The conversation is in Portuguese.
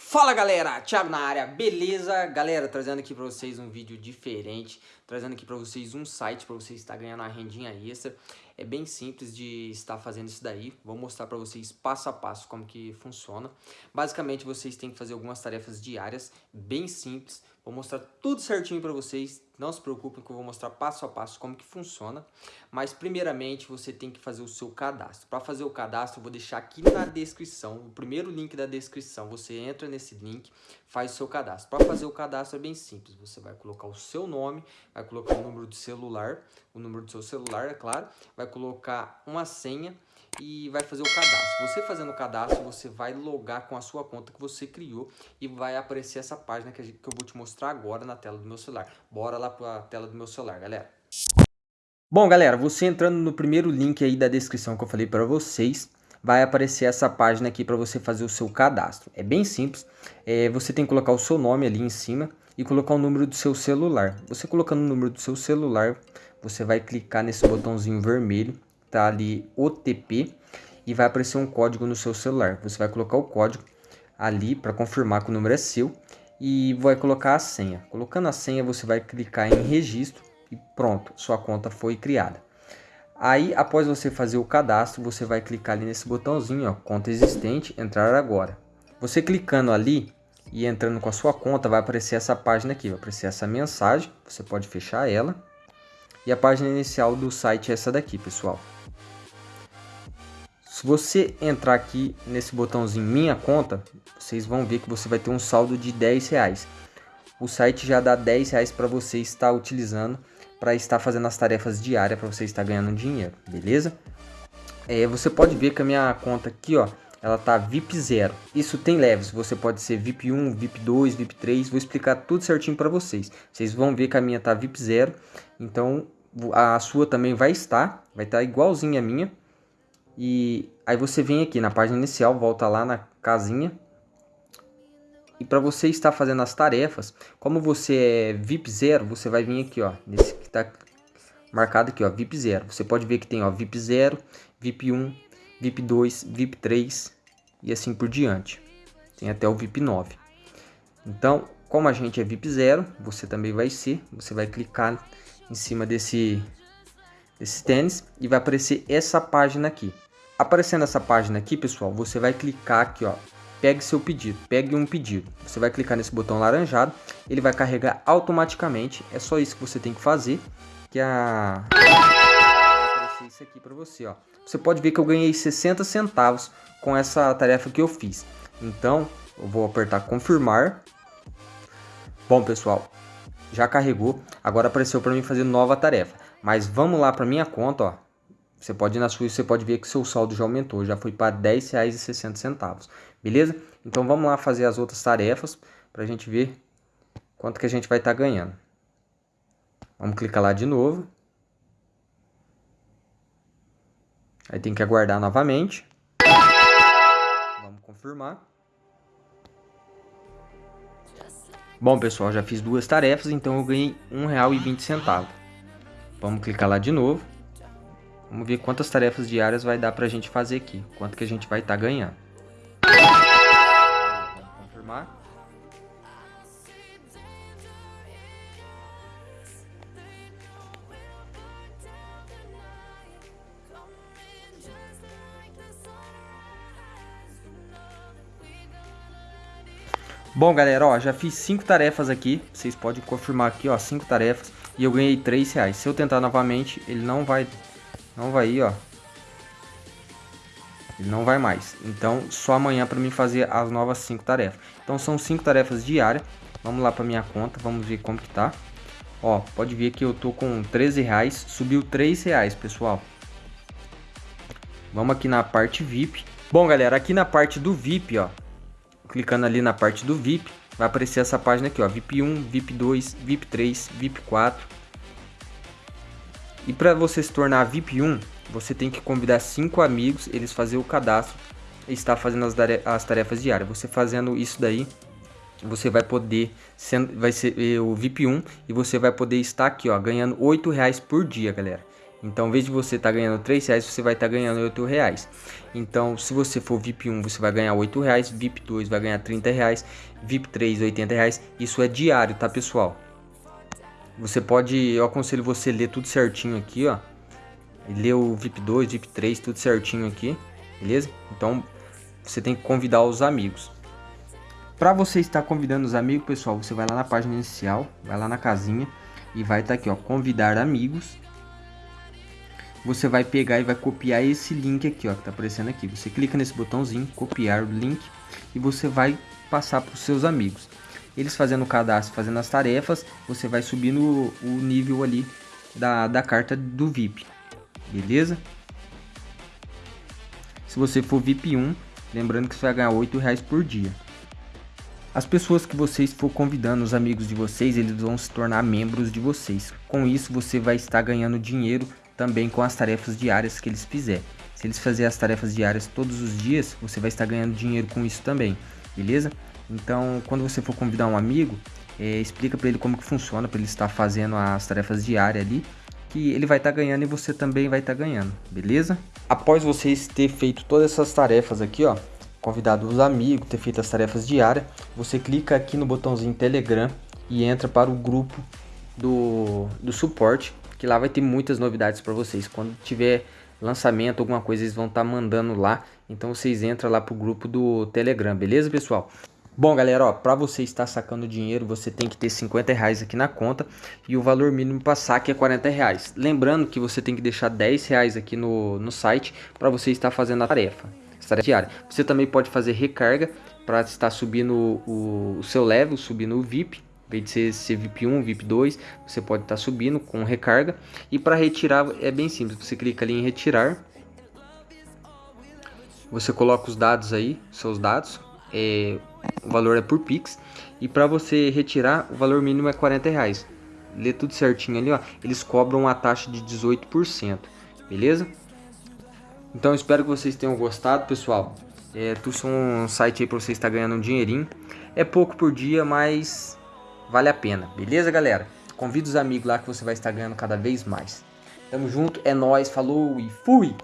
Fala galera, Thiago na área, beleza? Galera, trazendo aqui pra vocês um vídeo diferente, trazendo aqui pra vocês um site pra você estar ganhando uma rendinha extra. É bem simples de estar fazendo isso daí, vou mostrar pra vocês passo a passo como que funciona. Basicamente vocês têm que fazer algumas tarefas diárias, bem simples, vou mostrar tudo certinho pra vocês, não se preocupem que eu vou mostrar passo a passo como que funciona. Mas primeiramente você tem que fazer o seu cadastro. Para fazer o cadastro eu vou deixar aqui na descrição, o primeiro link da descrição. Você entra nesse link, faz o seu cadastro. Para fazer o cadastro é bem simples. Você vai colocar o seu nome, vai colocar o número do celular, o número do seu celular, é claro. Vai colocar uma senha e vai fazer o cadastro. Você fazendo o cadastro, você vai logar com a sua conta que você criou e vai aparecer essa página que, eu vou te mostrar agora na tela do meu celular. Bora lá para a tela do meu celular, galera. Bom, galera, você entrando no primeiro link aí da descrição que eu falei para vocês, vai aparecer essa página aqui para você fazer o seu cadastro. É bem simples, é, você tem que colocar o seu nome ali em cima e colocar o número do seu celular. Você colocando o número do seu celular, você vai clicar nesse botãozinho vermelho tá ali OTP e vai aparecer um código no seu celular. Você vai colocar o código ali para confirmar que o número é seu e vai colocar a senha. Colocando a senha, você vai clicar em registro e pronto, sua conta foi criada. Aí, após você fazer o cadastro, você vai clicar ali nesse botãozinho, ó, conta existente, entrar agora. Você clicando ali e entrando com a sua conta, vai aparecer essa página aqui, vai aparecer essa mensagem, você pode fechar ela. E a página inicial do site é essa daqui, pessoal. Se você entrar aqui nesse botãozinho minha conta, vocês vão ver que você vai ter um saldo de 10 reais. O site já dá 10 reais para você estar utilizando para estar fazendo as tarefas diárias para você estar ganhando dinheiro, beleza? É, você pode ver que a minha conta aqui, ó, ela tá VIP 0. Isso tem leves, você pode ser VIP 1, VIP 2, VIP 3, vou explicar tudo certinho para vocês. Vocês vão ver que a minha tá VIP 0, então a sua também vai estar, vai estar igualzinha a minha. E aí você vem aqui na página inicial, volta lá na casinha. E para você estar fazendo as tarefas, como você é VIP 0, você vai vir aqui, ó, nesse que tá marcado aqui, ó, VIP 0. Você pode ver que tem, ó, VIP 0, VIP 1, VIP 2, VIP 3 e assim por diante. Tem até o VIP 9. Então, como a gente é VIP 0, você também vai ser, você vai clicar em cima desse desse tênis e vai aparecer essa página aqui. Aparecendo essa página aqui, pessoal, você vai clicar aqui, ó. Pegue seu pedido, pegue um pedido. Você vai clicar nesse botão laranjado, ele vai carregar automaticamente. É só isso que você tem que fazer, que a aparecer isso aqui você, ó. Você pode ver que eu ganhei 60 centavos com essa tarefa que eu fiz. Então, eu vou apertar confirmar. Bom, pessoal, já carregou. Agora apareceu para mim fazer nova tarefa. Mas vamos lá para minha conta, ó. Você pode ir na sua e você pode ver que seu saldo já aumentou, já foi para R$10,60, beleza? Então vamos lá fazer as outras tarefas para a gente ver quanto que a gente vai estar tá ganhando. Vamos clicar lá de novo. Aí tem que aguardar novamente. Confirmar. Bom pessoal, já fiz duas tarefas, então eu ganhei R$1,20. Vamos clicar lá de novo. Vamos ver quantas tarefas diárias vai dar para a gente fazer aqui. Quanto que a gente vai estar tá ganhando. Vamos confirmar. Bom, galera, ó, já fiz cinco tarefas aqui. Vocês podem confirmar aqui, ó, cinco tarefas. E eu ganhei 3 reais. Se eu tentar novamente, ele não vai não vai ir, ó. Ele não vai mais. Então, só amanhã para mim fazer as novas 5 tarefas. Então, são 5 tarefas diárias. Vamos lá para minha conta, vamos ver como que tá. Ó, pode ver que eu tô com 13 reais, subiu 3 reais, pessoal. Vamos aqui na parte VIP. Bom, galera, aqui na parte do VIP, ó, clicando ali na parte do VIP, vai aparecer essa página aqui, ó, VIP 1, VIP 2, VIP 3, VIP 4, e para você se tornar VIP 1, você tem que convidar cinco amigos, eles fazer o cadastro e estar fazendo as, as tarefas diárias. Você fazendo isso daí, você vai poder, sendo, vai ser eh, o VIP 1 e você vai poder estar aqui, ó, ganhando 8 reais por dia, galera. Então, vez de você estar tá ganhando 3 reais, você vai estar tá ganhando 8 reais. Então, se você for VIP 1, você vai ganhar 8 reais, VIP 2 vai ganhar 30 reais, VIP 3 80 reais. Isso é diário, tá pessoal? Você pode, eu aconselho você ler tudo certinho aqui, ó. Ler o VIP 2, VIP 3, tudo certinho aqui, beleza? Então, você tem que convidar os amigos. Para você estar convidando os amigos, pessoal, você vai lá na página inicial, vai lá na casinha e vai estar tá aqui, ó, convidar amigos você vai pegar e vai copiar esse link aqui, ó, que tá aparecendo aqui. Você clica nesse botãozinho, copiar o link e você vai passar para os seus amigos. Eles fazendo o cadastro, fazendo as tarefas, você vai subindo o, nível ali da, da carta do VIP, beleza? Se você for VIP 1, lembrando que você vai ganhar 8 reais por dia. As pessoas que vocês for convidando, os amigos de vocês, eles vão se tornar membros de vocês. Com isso, você vai estar ganhando dinheiro também com as tarefas diárias que eles fizerem. Se eles fazerem as tarefas diárias todos os dias, você vai estar ganhando dinheiro com isso também, beleza? Então, quando você for convidar um amigo, é, explica para ele como que funciona, para ele estar fazendo as tarefas diárias ali, que ele vai estar ganhando e você também vai estar ganhando, beleza? Após vocês ter feito todas essas tarefas aqui, ó, convidado os amigos, ter feito as tarefas diárias, você clica aqui no botãozinho Telegram e entra para o grupo do, do suporte que lá vai ter muitas novidades para vocês. Quando tiver lançamento, alguma coisa, eles vão estar tá mandando lá. Então vocês entram lá pro grupo do Telegram, beleza, pessoal? Bom, galera, ó, para você estar sacando dinheiro, você tem que ter 50 reais aqui na conta e o valor mínimo para saque é 40 reais. Lembrando que você tem que deixar 10 reais aqui no, no site para você estar fazendo a tarefa, tarefa diária. Você também pode fazer recarga para estar subindo o, o seu level, subindo o VIP vez de ser, ser VIP 1, VIP 2, você pode estar tá subindo com recarga. E para retirar é bem simples, você clica ali em retirar. Você coloca os dados aí, seus dados, é, o valor é por Pix. E para você retirar, o valor mínimo é 40 reais. Lê tudo certinho ali, ó. Eles cobram uma taxa de 18%, beleza? Então espero que vocês tenham gostado, pessoal. É, são um site aí para você estar ganhando um dinheirinho. É pouco por dia, mas vale a pena. Beleza, galera? Convida os amigos lá que você vai estar ganhando cada vez mais. Tamo junto, é nóis, falou e fui!